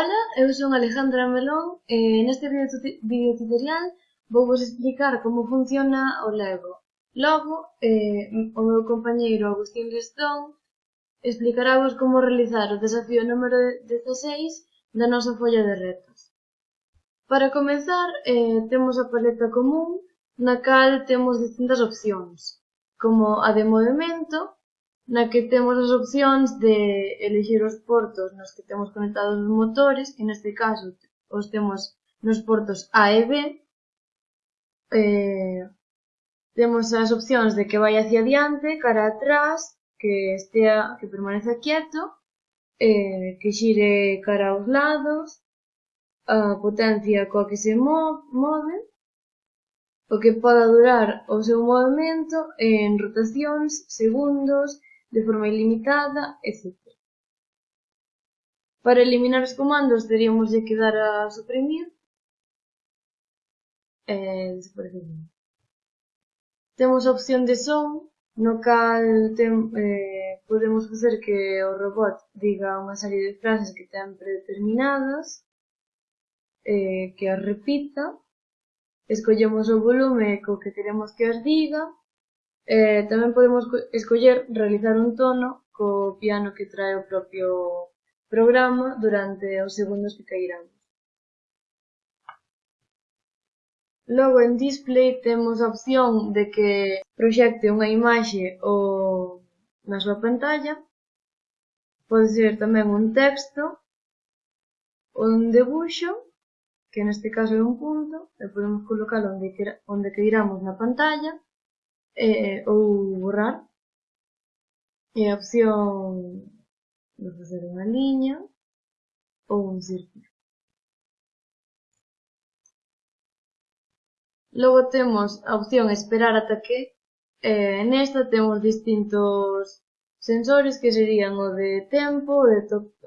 Ola, eu son Alejandra Melón e neste vídeo tutorial vou vos explicar como funciona o Lego. Logo, eh, o meu compañeiro Agustín Lestón explicarávos como realizar o desafío número 16 da nosa folla de retos. Para comenzar, eh, temos a paleta común na cal temos distintas opcións, como a de movimento, na que temos as opcións de elegir os portos nos que temos conectados os motores, que neste caso os temos nos portos A e B. Eh, temos as opcións de que vai hacia adiante, cara atrás, que estea, que permaneza quieto, eh, que xire cara aos lados, a potencia coa que se move, o que poda durar o seu movimento en rotacións, segundos, de forma ilimitada, etc. Para eliminar os comandos teríamos de quedar a suprimir e desaparecer. Temos a opción de son, no cal tem, eh, podemos facer que o robot diga unha serie de frases que ten predeterminadas, eh, que as repita, escollemos o volume co que queremos que as diga, Eh, tamén podemos escoller realizar un tono co piano que trae o propio programa durante os segundos que cairán. Logo en display temos a opción de que proxecte unha imaxe ou na súa pantalla. Pode ser tamén un texto, un debuxo, que neste caso é un punto, e podemos colocalo onde, onde queiramos na pantalla eh, ou borrar e a opción de facer unha liña ou un círculo. Logo temos a opción esperar ata que eh, nesta temos distintos sensores que serían o de tempo, o de,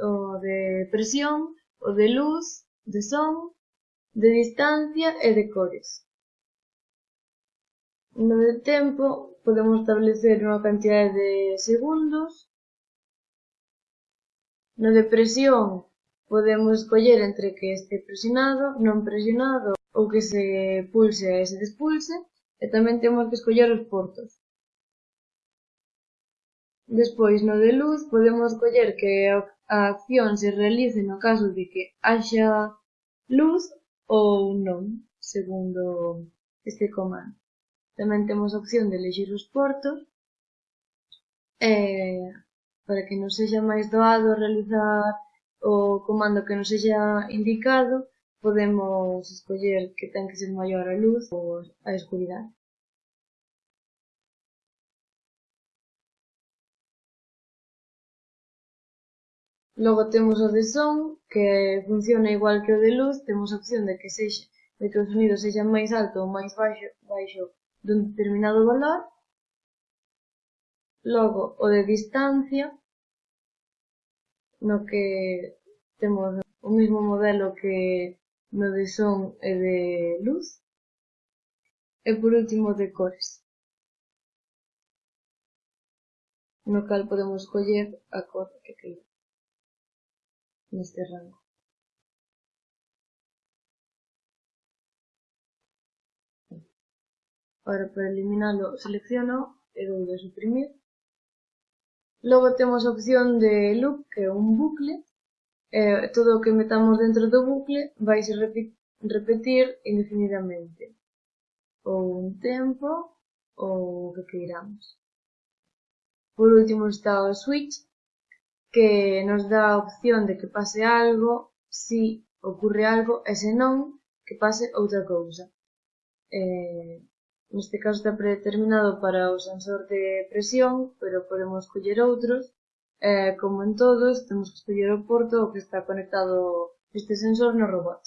o de presión, o de luz, de son, de distancia e de cores. No de tempo podemos establecer unha cantidade de segundos. No de presión podemos escoller entre que este presionado, non presionado ou que se pulse e se despulse. E tamén temos que escoller os portos. Despois, no de luz, podemos coller que a acción se realice no caso de que haxa luz ou non, segundo este comando. Tamén temos a opción de elegir os portos, eh, para que non sexa máis doado realizar o comando que non sexa indicado, podemos escoller que ten que ser maior a luz ou a escuridade. Logo temos o de son, que funciona igual que o de luz, temos a opción de que sexa de que o sonido sexa máis alto ou máis baixo, baixo dun determinado valor, logo o de distancia, no que temos o mismo modelo que no de son e de luz, e por último de cores, no cal podemos coller a cor que queira neste rango. Ora, para eliminalo, selecciono e dou de suprimir. Logo temos a opción de loop, que é un bucle. E todo o que metamos dentro do bucle vai se repetir indefinidamente. Ou un tempo, ou o que queiramos. Por último está o switch, que nos dá a opción de que pase algo, si ocorre algo, e se non, que pase outra cousa. Eh, neste caso está predeterminado para o sensor de presión, pero podemos coller outros, Eh, como en todos, temos que escoller o porto ao que está conectado este sensor no robot.